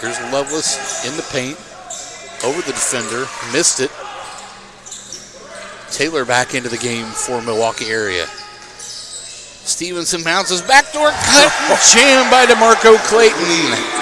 Here's Lovelace in the paint. Over the defender. Missed it. Taylor back into the game for Milwaukee area. Stevenson bounces backdoor cut jammed by DeMarco Clayton.